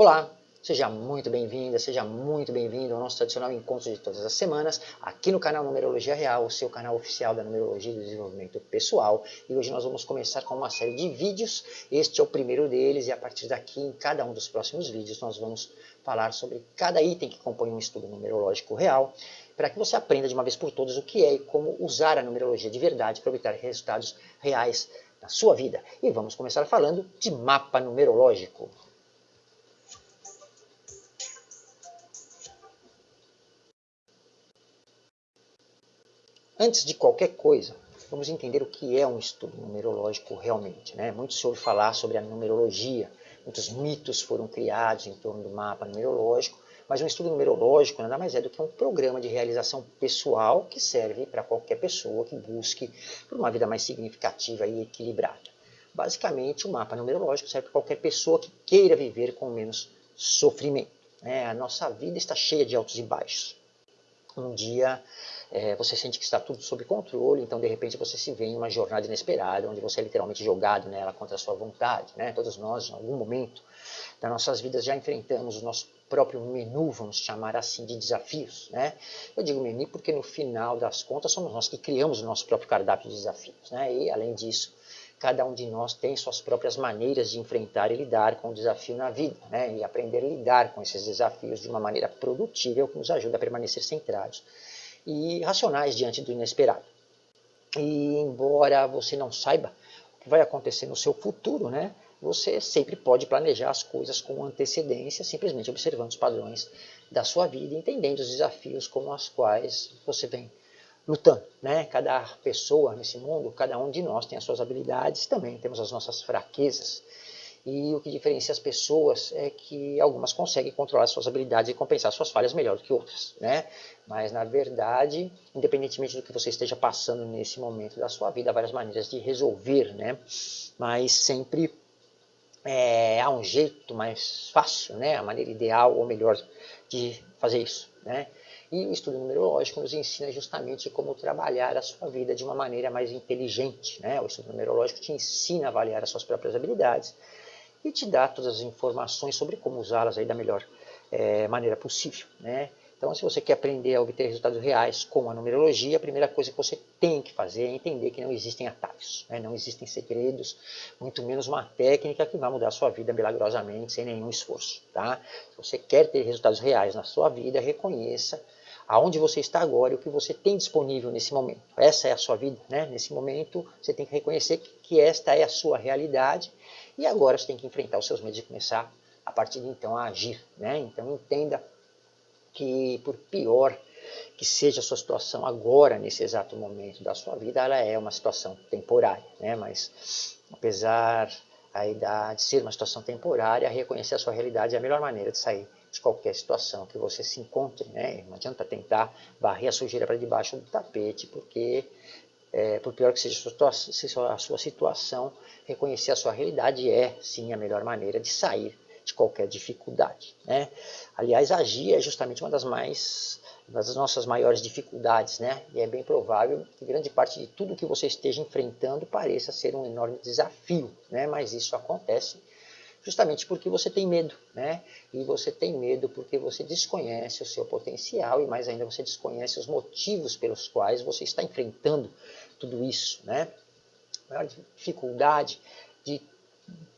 Olá, seja muito bem-vinda, seja muito bem-vindo ao nosso tradicional encontro de todas as semanas, aqui no canal Numerologia Real, o seu canal oficial da Numerologia e do Desenvolvimento Pessoal. E hoje nós vamos começar com uma série de vídeos, este é o primeiro deles, e a partir daqui, em cada um dos próximos vídeos, nós vamos falar sobre cada item que compõe um estudo numerológico real, para que você aprenda de uma vez por todas o que é e como usar a numerologia de verdade para obter resultados reais na sua vida. E vamos começar falando de mapa numerológico. Antes de qualquer coisa, vamos entender o que é um estudo numerológico realmente. Né? Muito se ouve falar sobre a numerologia, muitos mitos foram criados em torno do mapa numerológico, mas um estudo numerológico nada mais é do que um programa de realização pessoal que serve para qualquer pessoa que busque por uma vida mais significativa e equilibrada. Basicamente, o mapa numerológico serve para qualquer pessoa que queira viver com menos sofrimento. Né? A nossa vida está cheia de altos e baixos. Um dia é, você sente que está tudo sob controle, então de repente você se vê em uma jornada inesperada, onde você é literalmente jogado nela contra a sua vontade. Né? Todos nós, em algum momento das nossas vidas, já enfrentamos o nosso próprio menu, vamos chamar assim, de desafios. Né? Eu digo menu porque no final das contas somos nós que criamos o nosso próprio cardápio de desafios. Né? E além disso, cada um de nós tem suas próprias maneiras de enfrentar e lidar com o desafio na vida, né? e aprender a lidar com esses desafios de uma maneira produtiva é que nos ajuda a permanecer centrados e racionais diante do inesperado. E embora você não saiba o que vai acontecer no seu futuro, né, você sempre pode planejar as coisas com antecedência, simplesmente observando os padrões da sua vida, entendendo os desafios com os quais você vem lutando. Né? Cada pessoa nesse mundo, cada um de nós tem as suas habilidades, também temos as nossas fraquezas. E o que diferencia as pessoas é que algumas conseguem controlar suas habilidades e compensar suas falhas melhor do que outras. Né? Mas, na verdade, independentemente do que você esteja passando nesse momento da sua vida, há várias maneiras de resolver. Né? Mas sempre é, há um jeito mais fácil, né? a maneira ideal ou melhor de fazer isso. Né? E o estudo numerológico nos ensina justamente como trabalhar a sua vida de uma maneira mais inteligente. Né? O estudo numerológico te ensina a avaliar as suas próprias habilidades e te dá todas as informações sobre como usá-las aí da melhor é, maneira possível. Né? Então, se você quer aprender a obter resultados reais com a numerologia, a primeira coisa que você tem que fazer é entender que não existem atalhos, né? não existem segredos, muito menos uma técnica que vai mudar a sua vida milagrosamente, sem nenhum esforço. Tá? Se você quer ter resultados reais na sua vida, reconheça aonde você está agora e o que você tem disponível nesse momento. Essa é a sua vida, né? Nesse momento, você tem que reconhecer que esta é a sua realidade e agora você tem que enfrentar os seus medos e começar, a partir de então, a agir. Né? Então entenda que, por pior que seja a sua situação agora, nesse exato momento da sua vida, ela é uma situação temporária. Né? Mas, apesar aí de ser uma situação temporária, reconhecer a sua realidade é a melhor maneira de sair de qualquer situação que você se encontre. Né? Não adianta tentar varrer a sujeira para debaixo do tapete, porque é, por pior que seja a sua situação, reconhecer a sua realidade é, sim, a melhor maneira de sair de qualquer dificuldade. Né? Aliás, agir é justamente uma das mais das nossas maiores dificuldades, né? E é bem provável que grande parte de tudo que você esteja enfrentando pareça ser um enorme desafio, né? Mas isso acontece justamente porque você tem medo, né? E você tem medo porque você desconhece o seu potencial e mais ainda você desconhece os motivos pelos quais você está enfrentando tudo isso, né? A maior dificuldade de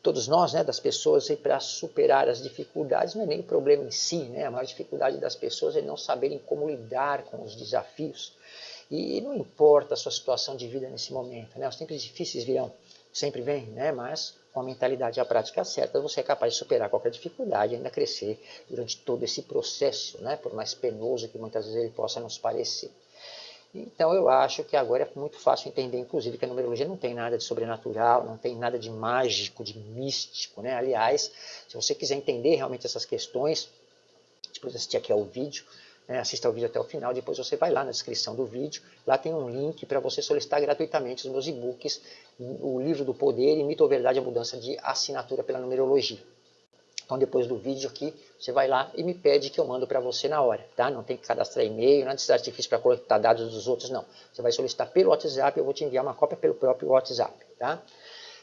todos nós, né, das pessoas, para superar as dificuldades, não é nem o problema em si, né? A maior dificuldade das pessoas é não saberem como lidar com os desafios. E não importa a sua situação de vida nesse momento, né? Os tempos difíceis virão, sempre vêm, né? Mas com a mentalidade e a prática certa, você é capaz de superar qualquer dificuldade e ainda crescer durante todo esse processo, né? por mais penoso que muitas vezes ele possa nos parecer. Então eu acho que agora é muito fácil entender, inclusive, que a numerologia não tem nada de sobrenatural, não tem nada de mágico, de místico. Né? Aliás, se você quiser entender realmente essas questões, depois assistir aqui ao vídeo, né, assista ao vídeo até o final, depois você vai lá na descrição do vídeo, lá tem um link para você solicitar gratuitamente os meus e-books, o livro do poder e mito ou verdade a mudança de assinatura pela numerologia. Então depois do vídeo aqui, você vai lá e me pede que eu mando para você na hora, tá? Não tem que cadastrar e-mail, nada de artifício para coletar dados dos outros, não. Você vai solicitar pelo WhatsApp, eu vou te enviar uma cópia pelo próprio WhatsApp, tá?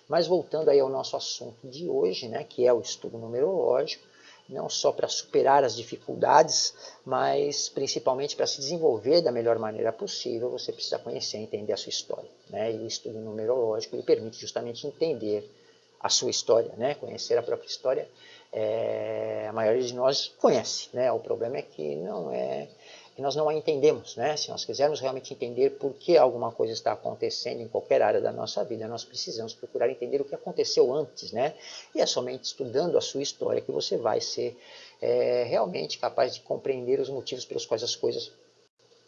Mas voltando aí ao nosso assunto de hoje, né, que é o estudo numerológico, não só para superar as dificuldades, mas principalmente para se desenvolver da melhor maneira possível, você precisa conhecer e entender a sua história. Né? E o estudo numerológico lhe permite justamente entender a sua história, né? conhecer a própria história. É, a maioria de nós conhece, né? o problema é que não é que nós não a entendemos. Né? Se nós quisermos realmente entender por que alguma coisa está acontecendo em qualquer área da nossa vida, nós precisamos procurar entender o que aconteceu antes. Né? E é somente estudando a sua história que você vai ser é, realmente capaz de compreender os motivos pelos quais as coisas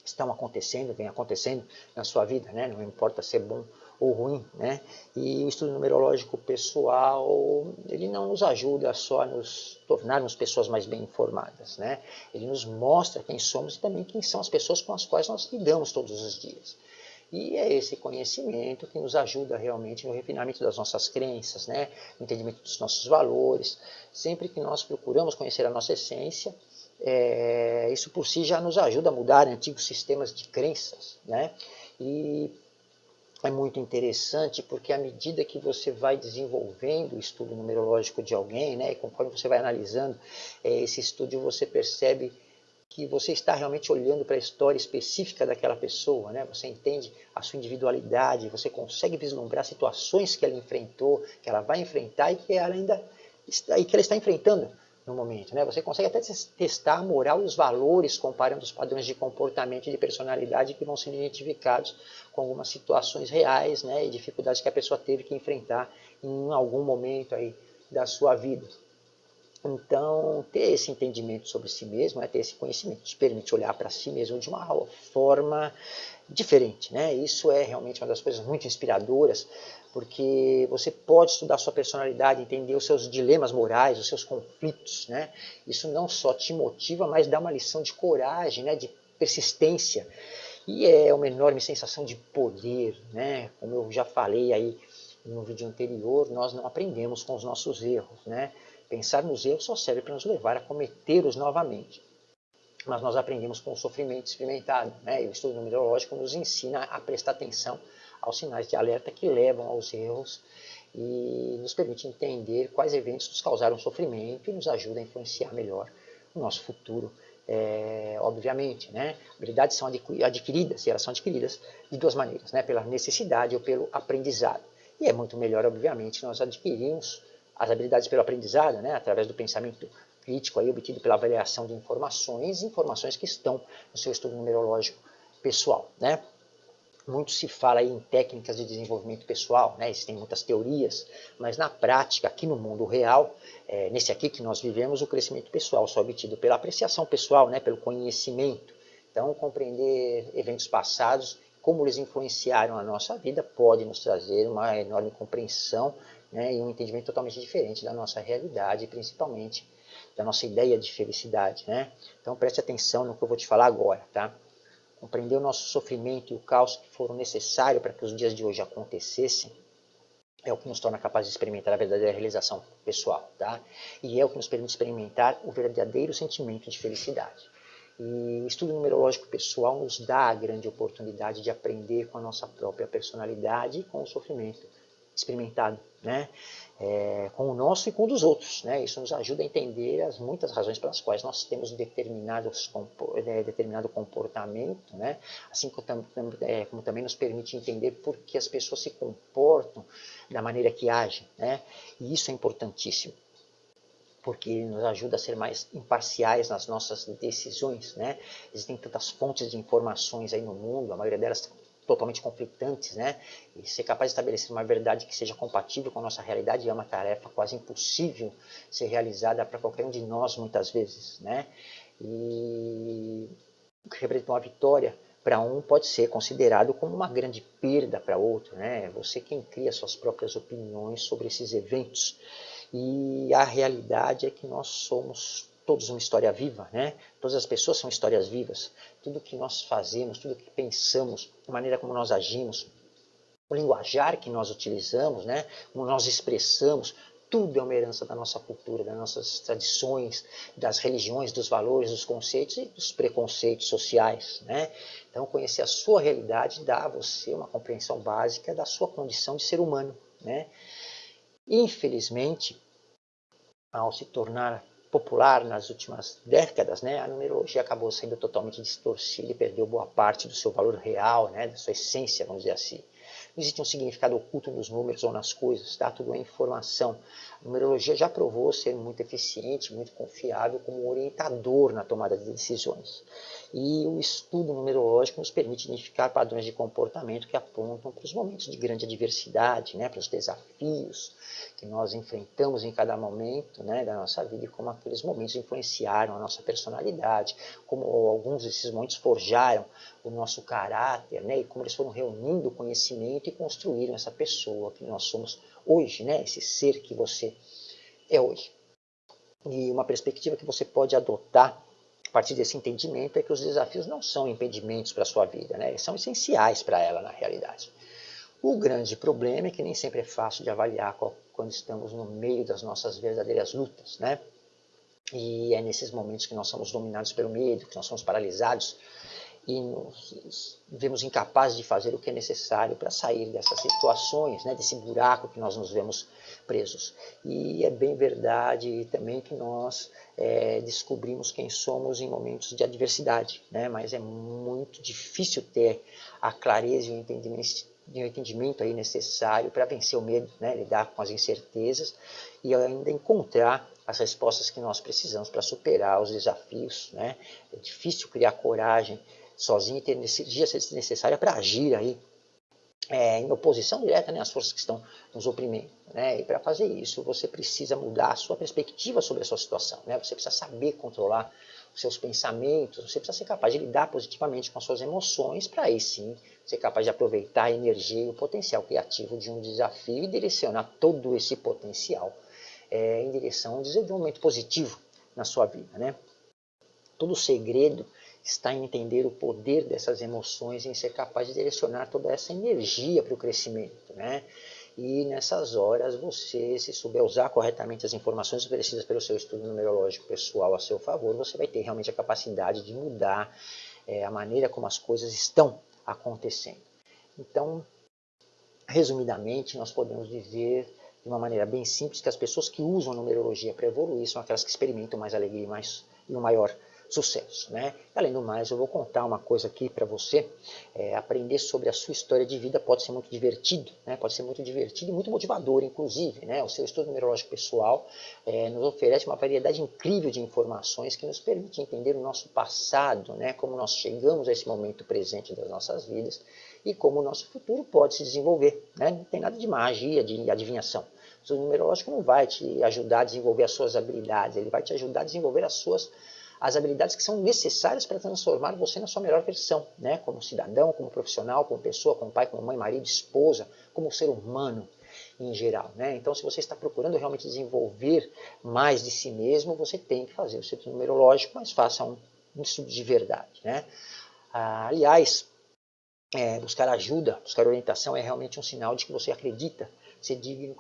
estão acontecendo, vem acontecendo na sua vida, né? não importa ser bom ou ruim, né? E o estudo numerológico pessoal, ele não nos ajuda só a nos tornarmos pessoas mais bem informadas, né? Ele nos mostra quem somos e também quem são as pessoas com as quais nós lidamos todos os dias. E é esse conhecimento que nos ajuda realmente no refinamento das nossas crenças, né? no entendimento dos nossos valores. Sempre que nós procuramos conhecer a nossa essência, é, isso por si já nos ajuda a mudar antigos sistemas de crenças. Né? E é muito interessante porque à medida que você vai desenvolvendo o estudo numerológico de alguém, né, e conforme você vai analisando é, esse estudo, você percebe que você está realmente olhando para a história específica daquela pessoa, né? Você entende a sua individualidade, você consegue vislumbrar situações que ela enfrentou, que ela vai enfrentar e que ela ainda está, e que ela está enfrentando momento. Né? Você consegue até testar a moral e os valores comparando os padrões de comportamento e de personalidade que vão sendo identificados com algumas situações reais né? e dificuldades que a pessoa teve que enfrentar em algum momento aí da sua vida. Então, ter esse entendimento sobre si mesmo, né, ter esse conhecimento, te permite olhar para si mesmo de uma forma diferente. Né? Isso é realmente uma das coisas muito inspiradoras, porque você pode estudar sua personalidade, entender os seus dilemas morais, os seus conflitos. Né? Isso não só te motiva, mas dá uma lição de coragem, né? de persistência. E é uma enorme sensação de poder. Né? Como eu já falei aí no vídeo anterior, nós não aprendemos com os nossos erros. Né? Pensar nos erros só serve para nos levar a cometê-los novamente mas nós aprendemos com o sofrimento experimentado. Né? E o estudo numerológico nos ensina a prestar atenção aos sinais de alerta que levam aos erros e nos permite entender quais eventos nos causaram sofrimento e nos ajuda a influenciar melhor o nosso futuro. É, obviamente, né? habilidades são adquiridas, e elas são adquiridas de duas maneiras, né? pela necessidade ou pelo aprendizado. E é muito melhor, obviamente, nós adquirirmos as habilidades pelo aprendizado, né? através do pensamento crítico aí, obtido pela avaliação de informações, informações que estão no seu estudo numerológico pessoal. Né? Muito se fala em técnicas de desenvolvimento pessoal, né? existem muitas teorias, mas na prática, aqui no mundo real, é, nesse aqui que nós vivemos, o crescimento pessoal só é obtido pela apreciação pessoal, né? pelo conhecimento. Então, compreender eventos passados, como eles influenciaram a nossa vida, pode nos trazer uma enorme compreensão né? e um entendimento totalmente diferente da nossa realidade, principalmente da nossa ideia de felicidade. Né? Então preste atenção no que eu vou te falar agora. Tá? Compreender o nosso sofrimento e o caos que foram necessários para que os dias de hoje acontecessem é o que nos torna capazes de experimentar a verdadeira realização pessoal. Tá? E é o que nos permite experimentar o verdadeiro sentimento de felicidade. E o estudo numerológico pessoal nos dá a grande oportunidade de aprender com a nossa própria personalidade e com o sofrimento experimentado, né? É, com o nosso e com o dos outros. Né? Isso nos ajuda a entender as muitas razões pelas quais nós temos determinados, é, determinado comportamento, né? assim como, é, como, também nos permite entender por que as pessoas se comportam da maneira que agem. Né? E isso é importantíssimo porque nos ajuda a ser mais imparciais nas nossas decisões, né? Existem tantas fontes de informações aí no mundo, a maioria delas totalmente conflitantes, né? E ser capaz de estabelecer uma verdade que seja compatível com a nossa realidade é uma tarefa quase impossível ser realizada para qualquer um de nós muitas vezes, né? E o que representa uma vitória para um pode ser considerado como uma grande perda para outro, né? Você quem cria suas próprias opiniões sobre esses eventos. E a realidade é que nós somos todos uma história viva, né? Todas as pessoas são histórias vivas. Tudo que nós fazemos, tudo que pensamos, a maneira como nós agimos, o linguajar que nós utilizamos, né? Como nós expressamos, tudo é uma herança da nossa cultura, das nossas tradições, das religiões, dos valores, dos conceitos e dos preconceitos sociais, né? Então, conhecer a sua realidade dá a você uma compreensão básica da sua condição de ser humano, né? Infelizmente, ao se tornar popular nas últimas décadas, né, a numerologia acabou sendo totalmente distorcida e perdeu boa parte do seu valor real, né, da sua essência, vamos dizer assim. Não existe um significado oculto nos números ou nas coisas, tá? tudo é informação. A numerologia já provou ser muito eficiente, muito confiável como orientador na tomada de decisões. E o estudo numerológico nos permite identificar padrões de comportamento que apontam para os momentos de grande adversidade, né, para os desafios que nós enfrentamos em cada momento né, da nossa vida e como aqueles momentos influenciaram a nossa personalidade, como alguns desses momentos forjaram o nosso caráter, né, e como eles foram reunindo conhecimento e construíram essa pessoa que nós somos hoje, né, esse ser que você é hoje. E uma perspectiva que você pode adotar a partir desse entendimento é que os desafios não são impedimentos para a sua vida, né? eles são essenciais para ela na realidade. O grande problema é que nem sempre é fácil de avaliar quando estamos no meio das nossas verdadeiras lutas, né? E é nesses momentos que nós somos dominados pelo medo, que nós somos paralisados e nos vemos incapazes de fazer o que é necessário para sair dessas situações, né, desse buraco que nós nos vemos presos. E é bem verdade também que nós é, descobrimos quem somos em momentos de adversidade, né, mas é muito difícil ter a clareza e o entendimento, o entendimento aí necessário para vencer o medo, né, lidar com as incertezas e ainda encontrar as respostas que nós precisamos para superar os desafios. Né? É difícil criar coragem sozinho e ter energia necessária para agir aí é, em oposição direta né, às forças que estão nos oprimindo. Né? E para fazer isso, você precisa mudar a sua perspectiva sobre a sua situação. Né? Você precisa saber controlar os seus pensamentos, você precisa ser capaz de lidar positivamente com as suas emoções, para aí sim ser capaz de aproveitar a energia e o potencial criativo de um desafio e direcionar todo esse potencial é, em direção a um desenvolvimento positivo na sua vida. Né? Todo o segredo está em entender o poder dessas emoções, em ser capaz de direcionar toda essa energia para o crescimento. Né? E nessas horas, você, se souber usar corretamente as informações oferecidas pelo seu estudo numerológico pessoal a seu favor, você vai ter realmente a capacidade de mudar é, a maneira como as coisas estão acontecendo. Então, resumidamente, nós podemos dizer de uma maneira bem simples que as pessoas que usam numerologia para evoluir são aquelas que experimentam mais alegria e, mais, e um maior sucesso. Né? Além do mais, eu vou contar uma coisa aqui para você. É, aprender sobre a sua história de vida pode ser muito divertido, né? pode ser muito divertido e muito motivador, inclusive. Né? O seu estudo numerológico pessoal é, nos oferece uma variedade incrível de informações que nos permite entender o nosso passado, né? como nós chegamos a esse momento presente das nossas vidas e como o nosso futuro pode se desenvolver. Né? Não tem nada de magia, de adivinhação. O estudo numerológico não vai te ajudar a desenvolver as suas habilidades, ele vai te ajudar a desenvolver as suas as habilidades que são necessárias para transformar você na sua melhor versão, né? como cidadão, como profissional, como pessoa, como pai, como mãe, marido, esposa, como ser humano em geral. Né? Então, se você está procurando realmente desenvolver mais de si mesmo, você tem que fazer o seu numerológico, mas faça um, um estudo de verdade. Né? Ah, aliás, é, buscar ajuda, buscar orientação é realmente um sinal de que você acredita ser digno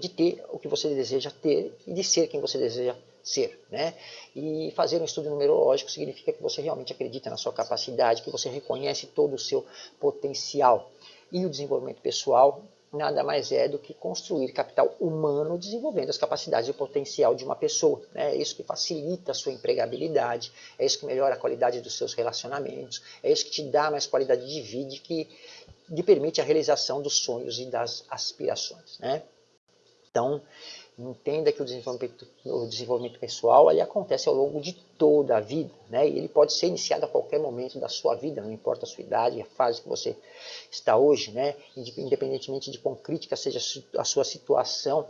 de ter o que você deseja ter e de ser quem você deseja ser. Né? E fazer um estudo numerológico significa que você realmente acredita na sua capacidade, que você reconhece todo o seu potencial. E o desenvolvimento pessoal nada mais é do que construir capital humano desenvolvendo as capacidades e o potencial de uma pessoa. Né? É isso que facilita a sua empregabilidade, é isso que melhora a qualidade dos seus relacionamentos, é isso que te dá mais qualidade de vida que lhe permite a realização dos sonhos e das aspirações. Né? Então, entenda que o desenvolvimento, o desenvolvimento pessoal ele acontece ao longo de toda a vida, né? E ele pode ser iniciado a qualquer momento da sua vida, não importa a sua idade, a fase que você está hoje, né? Independentemente de quão crítica seja a sua situação,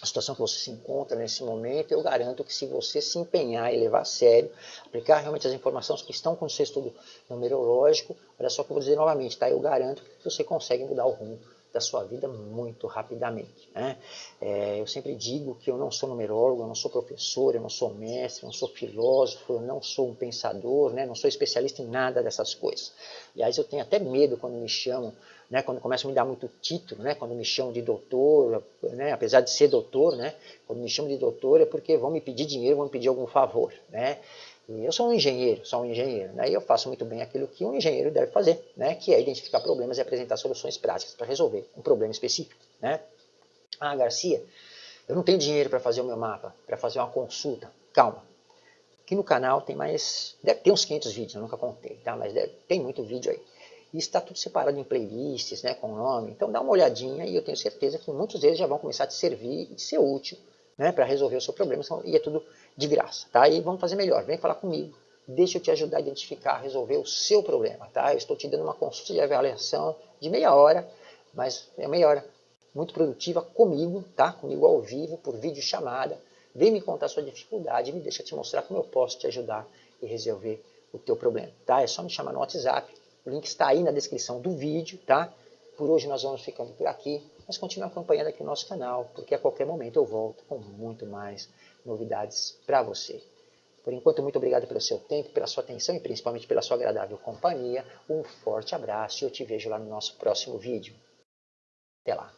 a situação que você se encontra nesse momento, eu garanto que se você se empenhar e levar a sério, aplicar realmente as informações que estão com o seu estudo numerológico, olha só que eu vou dizer novamente, tá? Eu garanto que você consegue mudar o rumo da sua vida muito rapidamente. Né? É, eu sempre digo que eu não sou numerólogo, eu não sou professor, eu não sou mestre, eu não sou filósofo, eu não sou um pensador, né? não sou especialista em nada dessas coisas. Aliás, eu tenho até medo quando me chamam, né? quando começam a me dar muito título, né? quando me chamam de doutor, né? apesar de ser doutor, né? quando me chamam de doutor é porque vão me pedir dinheiro, vão me pedir algum favor. Né? Eu sou um engenheiro, sou um engenheiro, né? e eu faço muito bem aquilo que um engenheiro deve fazer, né? que é identificar problemas e apresentar soluções práticas para resolver um problema específico. Né? Ah, Garcia, eu não tenho dinheiro para fazer o meu mapa, para fazer uma consulta. Calma. Aqui no canal tem mais, deve ter uns 500 vídeos, eu nunca contei, tá? Mas deve, tem muito vídeo aí. E está tudo separado em playlists, né, com nome. Então dá uma olhadinha e eu tenho certeza que muitos deles já vão começar a te servir e ser útil né, para resolver o seu problema. E é tudo de graça, tá? E vamos fazer melhor, vem falar comigo. Deixa eu te ajudar a identificar, resolver o seu problema, tá? Eu estou te dando uma consulta de avaliação de meia hora, mas é meia hora muito produtiva comigo, tá? Comigo ao vivo, por vídeo chamada. Vem me contar sua dificuldade, me deixa te mostrar como eu posso te ajudar e resolver o teu problema, tá? É só me chamar no WhatsApp, o link está aí na descrição do vídeo, tá? Por hoje nós vamos ficando por aqui, mas continue acompanhando aqui o nosso canal, porque a qualquer momento eu volto com muito mais novidades para você. Por enquanto, muito obrigado pelo seu tempo, pela sua atenção e principalmente pela sua agradável companhia. Um forte abraço e eu te vejo lá no nosso próximo vídeo. Até lá!